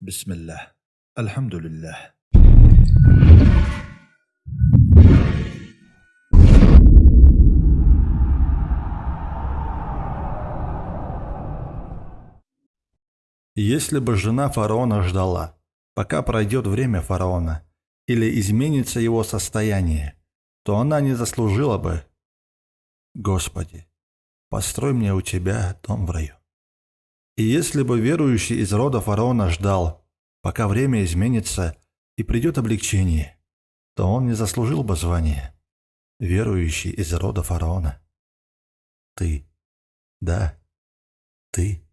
Бисмиллах. Альхамдулиллах. Если бы жена фараона ждала, пока пройдет время фараона, или изменится его состояние, то она не заслужила бы. Господи, построй мне у Тебя дом в раю. И если бы верующий из рода фараона ждал, пока время изменится и придет облегчение, то он не заслужил бы звания, верующий из рода фараона. Ты, да, ты.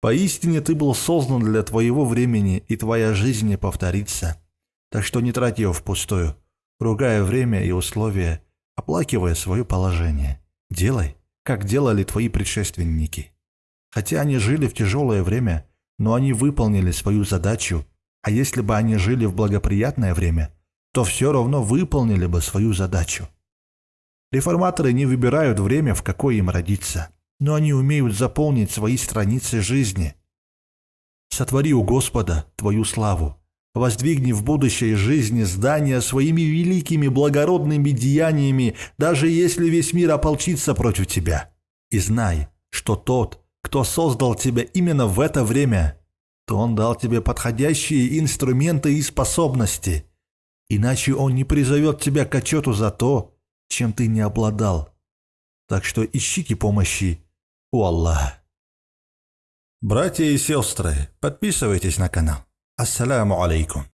Поистине ты был создан для твоего времени, и твоя жизнь не повторится. Так что не трать ее впустую, ругая время и условия, оплакивая свое положение. Делай, как делали твои предшественники. Хотя они жили в тяжелое время, но они выполнили свою задачу, а если бы они жили в благоприятное время, то все равно выполнили бы свою задачу. Реформаторы не выбирают время, в какое им родиться, но они умеют заполнить свои страницы жизни. Сотвори у Господа твою славу, Воздвигни в будущей жизни здания своими великими благородными деяниями, даже если весь мир ополчится против тебя. И знай, что тот, кто создал тебя именно в это время, то он дал тебе подходящие инструменты и способности. Иначе он не призовет тебя к отчету за то, чем ты не обладал. Так что ищите помощи у Аллаха. Братья и сестры, подписывайтесь на канал. Ассаламу алейкум.